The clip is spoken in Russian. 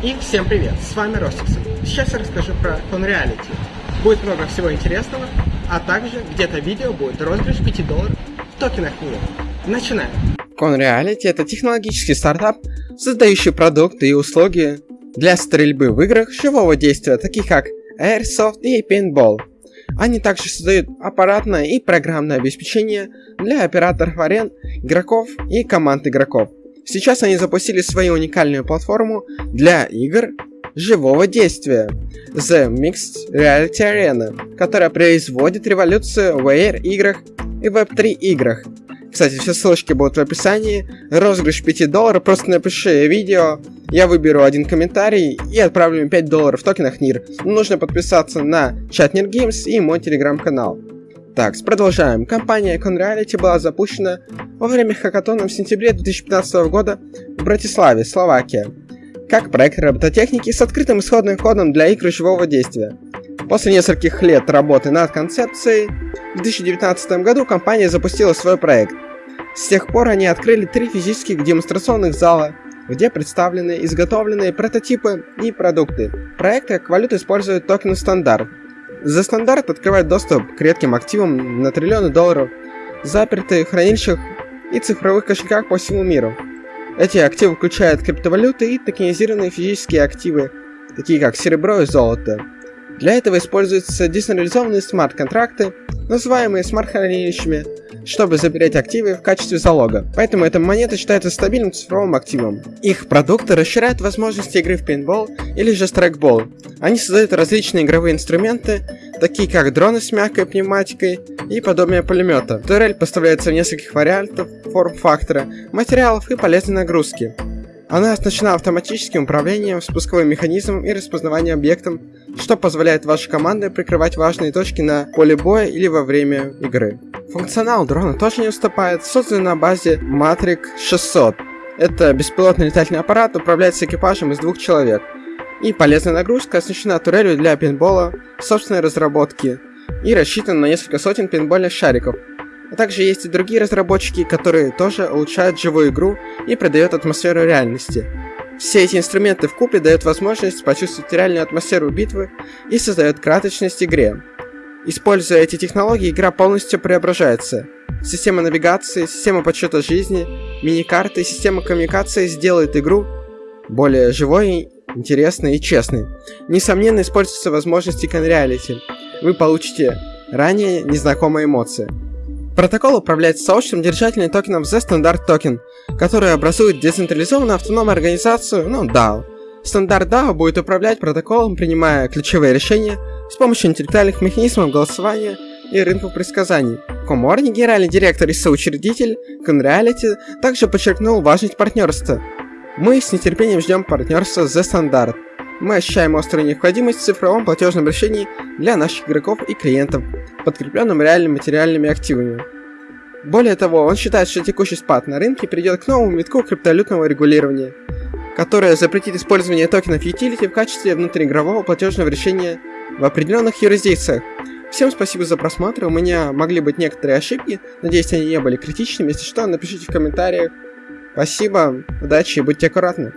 И всем привет, с вами Ростиксон. Сейчас я расскажу про Conreality. Будет много всего интересного, а также где-то видео будет розыгрыш 5 долларов в токенах мира. Начинаем! Conreality это технологический стартап, создающий продукты и услуги для стрельбы в играх живого действия, таких как Airsoft и Paintball. Они также создают аппаратное и программное обеспечение для операторов арен, игроков и команд игроков. Сейчас они запустили свою уникальную платформу для игр живого действия The Mixed Reality Arena, которая производит революцию в AR играх и Web3 играх. Кстати, все ссылочки будут в описании. Розыгрыш 5 долларов, просто напиши видео, я выберу один комментарий и отправлю им 5 долларов в токенах NIR. Нужно подписаться на чат Нир Games и мой телеграм-канал. Так, продолжаем. Компания Conreality была запущена во время хакатона в сентябре 2015 года в Братиславе, Словакия, как проект робототехники с открытым исходным кодом для игр живого действия. После нескольких лет работы над концепцией, в 2019 году компания запустила свой проект. С тех пор они открыли три физических демонстрационных зала, где представлены изготовленные прототипы и продукты. Проект как валюту использует токен стандарт, за стандарт открывает доступ к редким активам на триллионы долларов, запертые хранилищах и цифровых кошельках по всему миру. Эти активы включают криптовалюты и токенизированные физические активы, такие как серебро и золото. Для этого используются децентрализованные смарт-контракты, называемые смарт-хранилищами, чтобы забирать активы в качестве залога. Поэтому эта монета считается стабильным цифровым активом. Их продукты расширяют возможности игры в пейнтбол или же страйкбол. Они создают различные игровые инструменты, такие как дроны с мягкой пневматикой и подобие пулемета. Турель поставляется в нескольких вариантов форм-фактора, материалов и полезной нагрузки. Она оснащена автоматическим управлением, спусковым механизмом и распознаванием объектом, что позволяет вашей команде прикрывать важные точки на поле боя или во время игры. Функционал дрона тоже не уступает, создан на базе Matrix 600. Это беспилотный летательный аппарат, управляется экипажем из двух человек. И полезная нагрузка оснащена турелью для пейнтбола, собственной разработки, и рассчитана на несколько сотен пейнтбольных шариков, а также есть и другие разработчики, которые тоже улучшают живую игру и придают атмосферу реальности. Все эти инструменты в купе дают возможность почувствовать реальную атмосферу битвы и создают краточность игре. Используя эти технологии, игра полностью преображается. Система навигации, система подсчета жизни, мини-карты, система коммуникации сделают игру более живой, интересной и честной. Несомненно, используются возможности Conreality. Вы получите ранее незнакомые эмоции. Протокол управляет сообществом держателей токенов The Standard Token, который образует децентрализованную автономную организацию, ну DAO. Стандарт DAO будет управлять протоколом, принимая ключевые решения с помощью интеллектуальных механизмов голосования и рынков предсказаний. Коморни, генеральный директор и соучредитель Conreality, также подчеркнул важность партнерства. Мы с нетерпением ждем партнерства The Standard. Мы ощущаем острую необходимость в цифровом платежном решении для наших игроков и клиентов, подкрепленным реальными материальными активами. Более того, он считает, что текущий спад на рынке приведет к новому витку криптовалютного регулирования, которое запретит использование токенов utility в качестве внутриигрового платежного решения в определенных юрисдикциях. Всем спасибо за просмотр, у меня могли быть некоторые ошибки, надеюсь они не были критичными, если что, напишите в комментариях. Спасибо, удачи и будьте аккуратны.